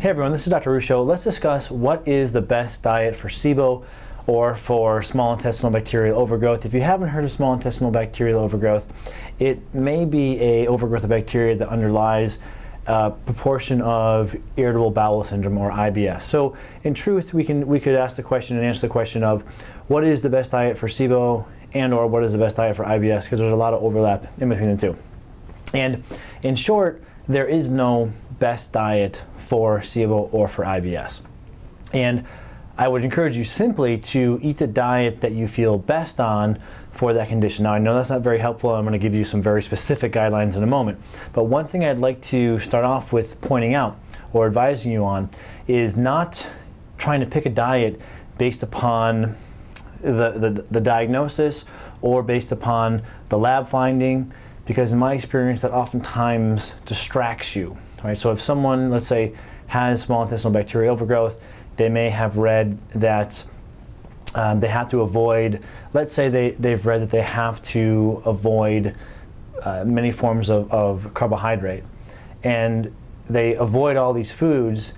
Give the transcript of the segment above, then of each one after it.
Hey everyone, this is Dr. Ruscio. Let's discuss what is the best diet for SIBO or for small intestinal bacterial overgrowth. If you haven't heard of small intestinal bacterial overgrowth, it may be a overgrowth of bacteria that underlies a proportion of irritable bowel syndrome or IBS. So in truth, we can we could ask the question and answer the question of what is the best diet for SIBO and or what is the best diet for IBS because there's a lot of overlap in between the two. And in short, there is no best diet for SIBO or for IBS. And I would encourage you simply to eat the diet that you feel best on for that condition. Now I know that's not very helpful. I'm going to give you some very specific guidelines in a moment. But one thing I'd like to start off with pointing out or advising you on is not trying to pick a diet based upon the, the, the diagnosis or based upon the lab finding because in my experience that oftentimes distracts you. Right? So if someone, let's say, has small intestinal bacterial overgrowth, they may have read that um, they have to avoid, let's say they, they've read that they have to avoid uh, many forms of, of carbohydrate. And they avoid all these foods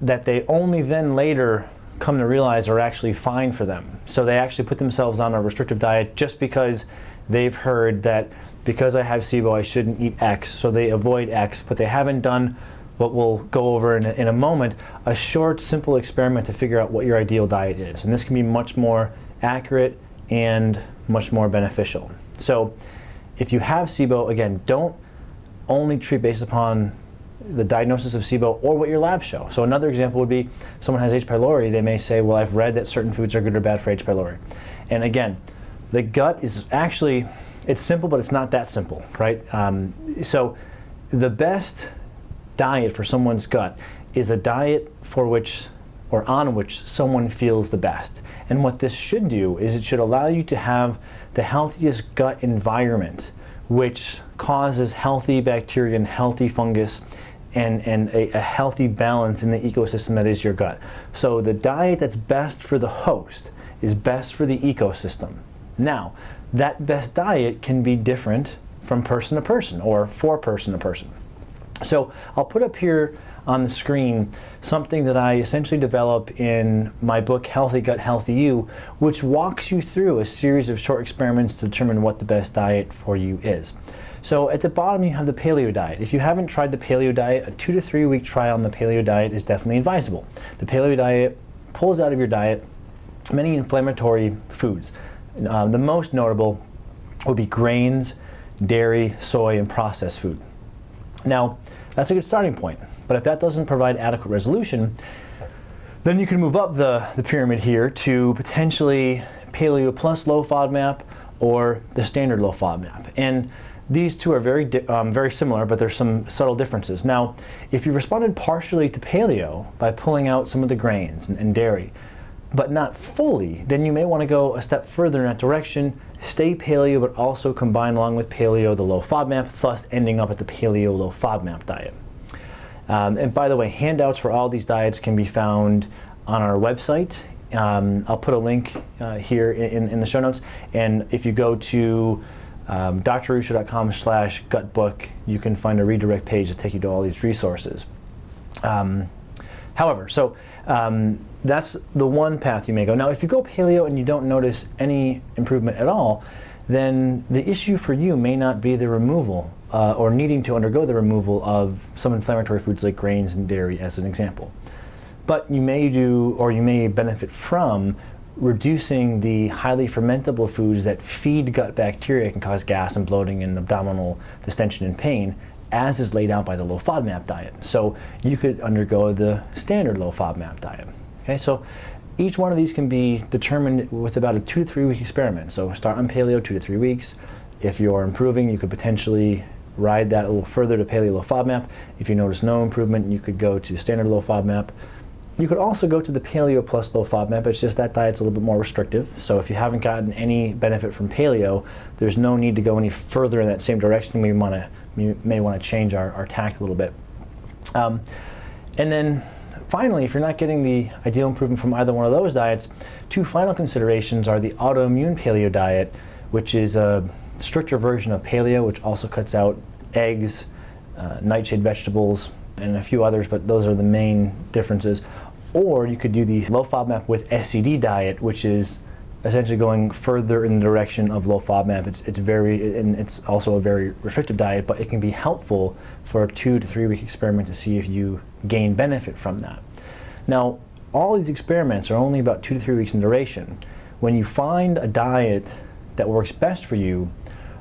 that they only then later come to realize are actually fine for them. So they actually put themselves on a restrictive diet just because they've heard that because I have SIBO, I shouldn't eat X, so they avoid X, but they haven't done what we'll go over in a, in a moment, a short, simple experiment to figure out what your ideal diet is. And this can be much more accurate and much more beneficial. So if you have SIBO, again, don't only treat based upon the diagnosis of SIBO or what your labs show. So another example would be someone has H. pylori, they may say, well, I've read that certain foods are good or bad for H. pylori. And again, the gut is actually it's simple, but it's not that simple, right? Um, so the best diet for someone's gut is a diet for which or on which someone feels the best. And what this should do is it should allow you to have the healthiest gut environment, which causes healthy bacteria and healthy fungus and, and a, a, healthy balance in the ecosystem that is your gut. So the diet that's best for the host is best for the ecosystem. Now, that best diet can be different from person to person or for person to person. So I'll put up here on the screen something that I essentially develop in my book Healthy Gut, Healthy You, which walks you through a series of short experiments to determine what the best diet for you is. So at the bottom you have the paleo diet. If you haven't tried the paleo diet, a two to three week trial on the paleo diet is definitely advisable. The paleo diet pulls out of your diet many inflammatory foods. Um, the most notable would be grains, dairy, soy, and processed food. Now, that's a good starting point, but if that doesn't provide adequate resolution, then you can move up the, the pyramid here to potentially paleo plus low FODMAP or the standard low FODMAP. And these two are very, um, very similar, but there's some subtle differences. Now, if you responded partially to paleo by pulling out some of the grains and, and dairy, but not fully, then you may want to go a step further in that direction, stay paleo, but also combine along with paleo the low FODMAP, thus ending up at the paleo low FODMAP diet. Um, and by the way, handouts for all these diets can be found on our website. Um, I'll put a link uh, here in, in the show notes. And if you go to um, drruscio.com slash gutbook, you can find a redirect page to take you to all these resources. Um, however, so um, that's the one path you may go. Now, if you go paleo and you don't notice any improvement at all, then the issue for you may not be the removal uh, or needing to undergo the removal of some inflammatory foods like grains and dairy as an example. But you may do or you may benefit from reducing the highly fermentable foods that feed gut bacteria can cause gas and bloating and abdominal distension and pain as is laid out by the low FODMAP diet. So you could undergo the standard low FODMAP diet. Okay, so each one of these can be determined with about a two to three week experiment. So start on paleo two to three weeks. If you're improving, you could potentially ride that a little further to paleo low FODMAP. If you notice no improvement, you could go to standard low FODMAP. You could also go to the paleo plus low FODMAP. It's just that diet's a little bit more restrictive. So if you haven't gotten any benefit from paleo, there's no need to go any further in that same direction. We want to we may want to change our, our tact a little bit. Um, and then Finally, if you're not getting the ideal improvement from either one of those diets, two final considerations are the autoimmune paleo diet, which is a stricter version of paleo, which also cuts out eggs, uh, nightshade vegetables, and a few others, but those are the main differences. Or you could do the low FODMAP with SCD diet, which is essentially going further in the direction of low FODMAP. It's, it's very, and it's also a very restrictive diet, but it can be helpful for a two to three week experiment to see if you gain benefit from that. Now, all these experiments are only about two to three weeks in duration. When you find a diet that works best for you,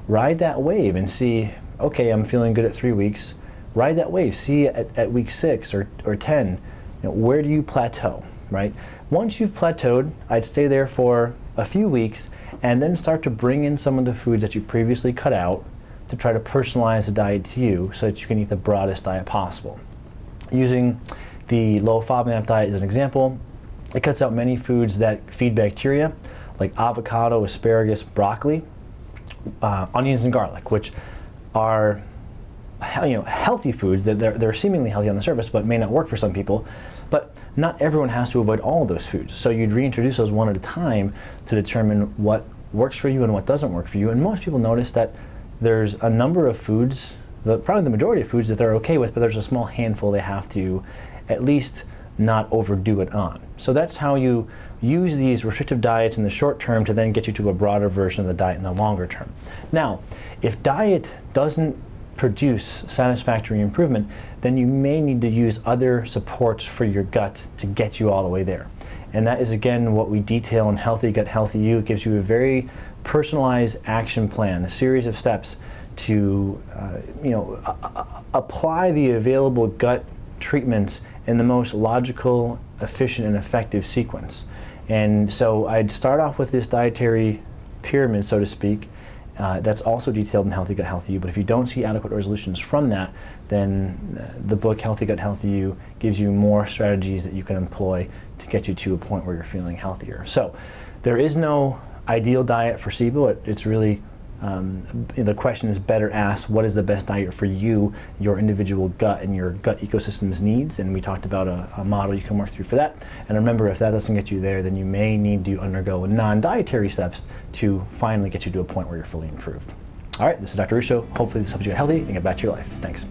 ride that wave and see, okay, I'm feeling good at three weeks. Ride that wave, see at, at week six or, or 10, you know, where do you plateau, right? Once you've plateaued, I'd stay there for a few weeks and then start to bring in some of the foods that you previously cut out to try to personalize the diet to you so that you can eat the broadest diet possible. Using the low FODMAP diet as an example, it cuts out many foods that feed bacteria, like avocado, asparagus, broccoli, uh, onions, and garlic, which are you know, healthy foods that they're, they're seemingly healthy on the surface, but may not work for some people. But not everyone has to avoid all of those foods. So you'd reintroduce those one at a time to determine what works for you and what doesn't work for you. And most people notice that there's a number of foods, the, probably the majority of foods that they're okay with, but there's a small handful they have to at least not overdo it on. So that's how you use these restrictive diets in the short term to then get you to a broader version of the diet in the longer term. Now, if diet doesn't produce satisfactory improvement, then you may need to use other supports for your gut to get you all the way there. And that is again what we detail in Healthy Gut Healthy You. It gives you a very personalized action plan, a series of steps to uh, you know apply the available gut treatments in the most logical, efficient, and effective sequence. And so I'd start off with this dietary pyramid, so to speak, uh, that's also detailed in Healthy Gut Healthy You, but if you don't see adequate resolutions from that, then uh, the book Healthy Gut Healthy You gives you more strategies that you can employ to get you to a point where you're feeling healthier. So there is no ideal diet for SIBO. It, it's really um, the question is better asked, what is the best diet for you, your individual gut and your gut ecosystem's needs? And we talked about a, a, model you can work through for that. And remember, if that doesn't get you there, then you may need to undergo non-dietary steps to finally get you to a point where you're fully improved. All right, this is Dr. Ruscio. Hopefully this helps you get healthy and get back to your life. Thanks.